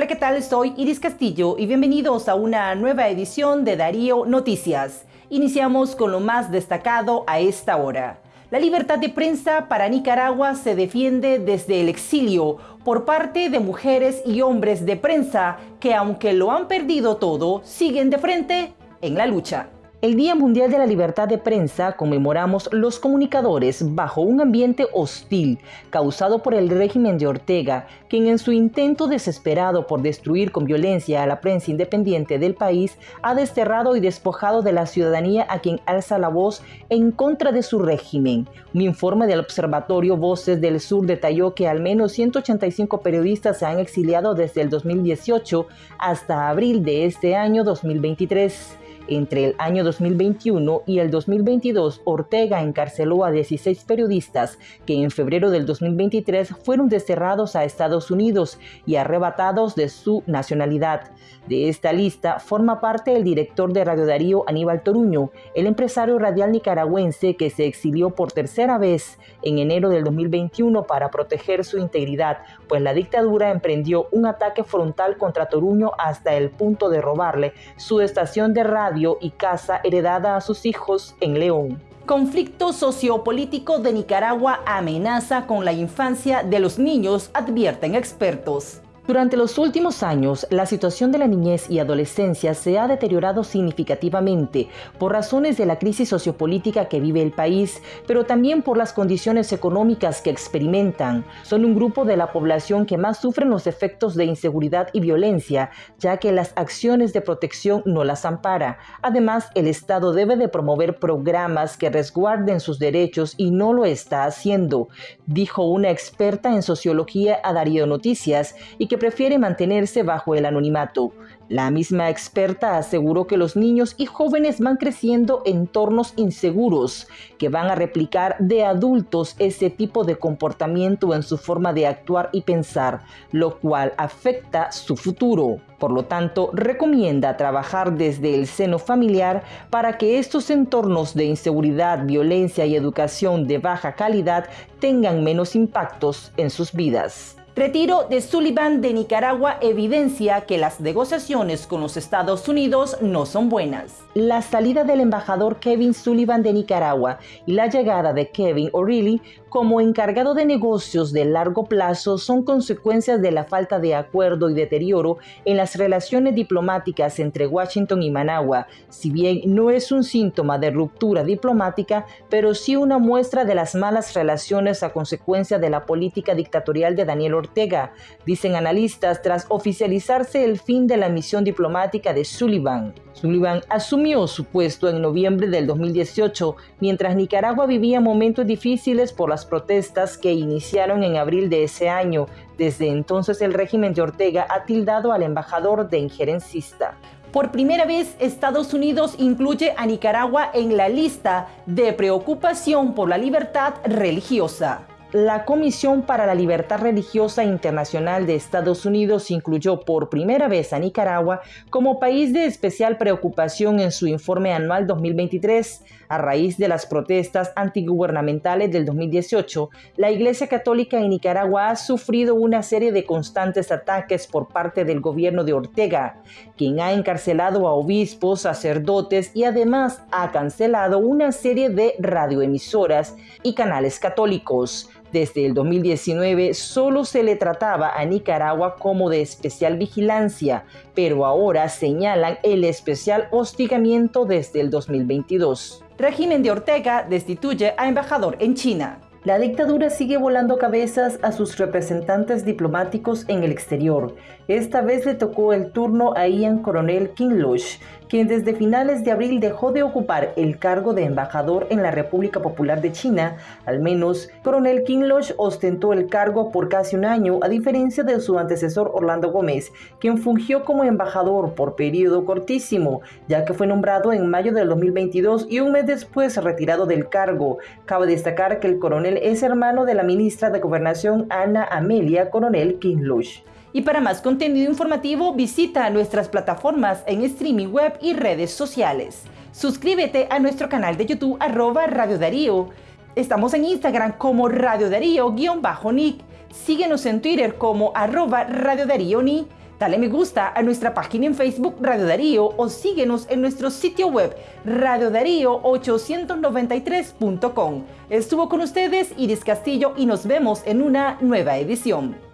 ¿qué tal? Soy Iris Castillo y bienvenidos a una nueva edición de Darío Noticias. Iniciamos con lo más destacado a esta hora. La libertad de prensa para Nicaragua se defiende desde el exilio por parte de mujeres y hombres de prensa que aunque lo han perdido todo, siguen de frente en la lucha. El Día Mundial de la Libertad de Prensa conmemoramos los comunicadores bajo un ambiente hostil causado por el régimen de Ortega, quien en su intento desesperado por destruir con violencia a la prensa independiente del país ha desterrado y despojado de la ciudadanía a quien alza la voz en contra de su régimen. Un informe del Observatorio Voces del Sur detalló que al menos 185 periodistas se han exiliado desde el 2018 hasta abril de este año 2023. Entre el año 2021 y el 2022, Ortega encarceló a 16 periodistas que en febrero del 2023 fueron desterrados a Estados Unidos y arrebatados de su nacionalidad. De esta lista forma parte el director de Radio Darío Aníbal Toruño, el empresario radial nicaragüense que se exilió por tercera vez en enero del 2021 para proteger su integridad, pues la dictadura emprendió un ataque frontal contra Toruño hasta el punto de robarle su estación de radio y casa heredada a sus hijos en León. Conflicto sociopolítico de Nicaragua amenaza con la infancia de los niños, advierten expertos. Durante los últimos años, la situación de la niñez y adolescencia se ha deteriorado significativamente por razones de la crisis sociopolítica que vive el país, pero también por las condiciones económicas que experimentan. Son un grupo de la población que más sufren los efectos de inseguridad y violencia, ya que las acciones de protección no las ampara. Además, el Estado debe de promover programas que resguarden sus derechos y no lo está haciendo, dijo una experta en sociología a Darío Noticias y que prefiere mantenerse bajo el anonimato. La misma experta aseguró que los niños y jóvenes van creciendo en entornos inseguros, que van a replicar de adultos ese tipo de comportamiento en su forma de actuar y pensar, lo cual afecta su futuro. Por lo tanto, recomienda trabajar desde el seno familiar para que estos entornos de inseguridad, violencia y educación de baja calidad tengan menos impactos en sus vidas. Retiro de Sullivan de Nicaragua evidencia que las negociaciones con los Estados Unidos no son buenas. La salida del embajador Kevin Sullivan de Nicaragua y la llegada de Kevin O'Reilly como encargado de negocios de largo plazo son consecuencias de la falta de acuerdo y deterioro en las relaciones diplomáticas entre Washington y Managua, si bien no es un síntoma de ruptura diplomática, pero sí una muestra de las malas relaciones a consecuencia de la política dictatorial de Daniel dicen analistas tras oficializarse el fin de la misión diplomática de Sullivan. Sullivan asumió su puesto en noviembre del 2018, mientras Nicaragua vivía momentos difíciles por las protestas que iniciaron en abril de ese año. Desde entonces el régimen de Ortega ha tildado al embajador de injerencista. Por primera vez, Estados Unidos incluye a Nicaragua en la lista de preocupación por la libertad religiosa. La Comisión para la Libertad Religiosa Internacional de Estados Unidos incluyó por primera vez a Nicaragua como país de especial preocupación en su informe anual 2023. A raíz de las protestas antigubernamentales del 2018, la Iglesia Católica en Nicaragua ha sufrido una serie de constantes ataques por parte del gobierno de Ortega, quien ha encarcelado a obispos, sacerdotes y además ha cancelado una serie de radioemisoras y canales católicos. Desde el 2019 solo se le trataba a Nicaragua como de especial vigilancia, pero ahora señalan el especial hostigamiento desde el 2022. Régimen de Ortega destituye a embajador en China. La dictadura sigue volando cabezas a sus representantes diplomáticos en el exterior. Esta vez le tocó el turno a Ian Coronel Kinloch, quien desde finales de abril dejó de ocupar el cargo de embajador en la República Popular de China. Al menos, Coronel Kinloch ostentó el cargo por casi un año, a diferencia de su antecesor Orlando Gómez, quien fungió como embajador por periodo cortísimo, ya que fue nombrado en mayo del 2022 y un mes después retirado del cargo. Cabe destacar que el coronel es hermano de la ministra de Gobernación Ana Amelia Coronel Kinlush. Y para más contenido informativo visita nuestras plataformas en streaming web y redes sociales. Suscríbete a nuestro canal de YouTube arroba Radio Darío. Estamos en Instagram como Radio Darío-Nick. Síguenos en Twitter como arroba Radio Darío Ni. Dale me gusta a nuestra página en Facebook Radio Darío o síguenos en nuestro sitio web radiodarío893.com. Estuvo con ustedes Iris Castillo y nos vemos en una nueva edición.